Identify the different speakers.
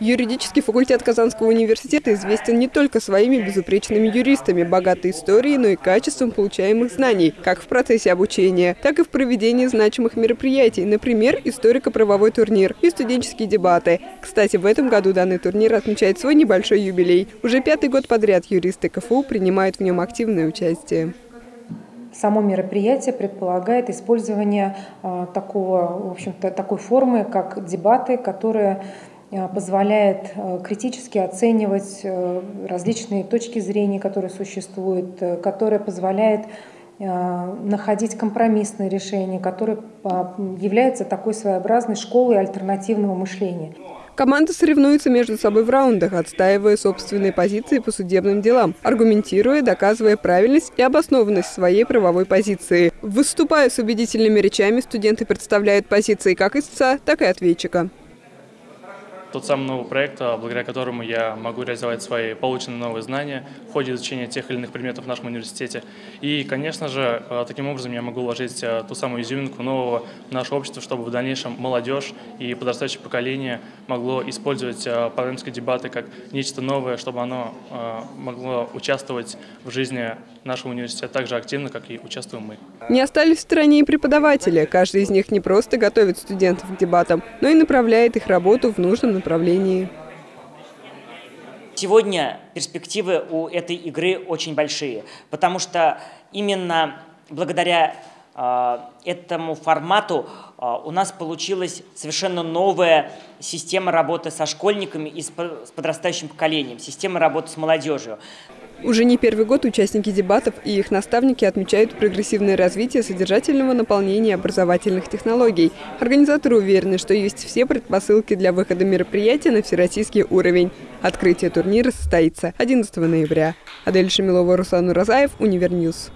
Speaker 1: Юридический факультет Казанского университета известен не только своими безупречными юристами, богатой историей, но и качеством получаемых знаний, как в процессе обучения, так и в проведении значимых мероприятий, например, историко-правовой турнир и студенческие дебаты. Кстати, в этом году данный турнир отмечает свой небольшой юбилей. Уже пятый год подряд юристы КФУ принимают в нем активное участие.
Speaker 2: Само мероприятие предполагает использование э, такого, в общем-то, такой формы, как дебаты, которые позволяет э, критически оценивать э, различные точки зрения, которые существуют, которая позволяет находить компромиссные решения, которые являются такой своеобразной школой альтернативного мышления.
Speaker 1: Команды соревнуются между собой в раундах, отстаивая собственные позиции по судебным делам, аргументируя, доказывая правильность и обоснованность своей правовой позиции. Выступая с убедительными речами, студенты представляют позиции как истца, так и ответчика
Speaker 3: тот самый новый проект, а, благодаря которому я могу реализовать свои полученные новые знания в ходе изучения тех или иных предметов в нашем университете. И, конечно же, а, таким образом я могу вложить а, ту самую изюминку нового в наше общество, чтобы в дальнейшем молодежь и подрастающее поколение могло использовать парламентские дебаты как нечто новое, чтобы оно могло участвовать в жизни нашего университета так же активно, как и участвуем мы.
Speaker 1: Не остались в стороне и преподаватели. Каждый из них не просто готовит студентов к дебатам, но и направляет их работу в нужном направлении.
Speaker 4: Сегодня перспективы у этой игры очень большие, потому что именно благодаря э, этому формату э, у нас получилась совершенно новая система работы со школьниками и с подрастающим поколением, система работы с молодежью.
Speaker 1: Уже не первый год участники дебатов и их наставники отмечают прогрессивное развитие содержательного наполнения образовательных технологий. Организаторы уверены, что есть все предпосылки для выхода мероприятия на всероссийский уровень. Открытие турнира состоится 11 ноября. Адель Шамилова, Руслан Уразаев, Univer News.